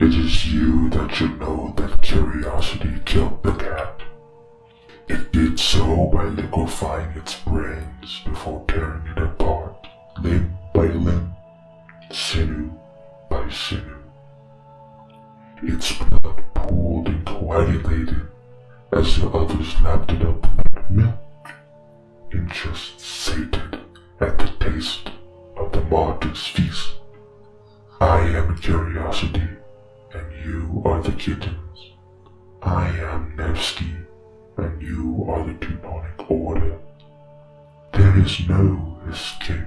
is you that should know that curiosity killed the cat. It did so by liquefying its brains before tearing it apart, limb by limb, sinew by sinew. Its blood pooled and coagulated as the others lapped it up like milk and just sated at the taste of the martyr's feast. I am curiosity, and you are the kittens. I am Nevsky, and you are the Teutonic Order. There is no escape.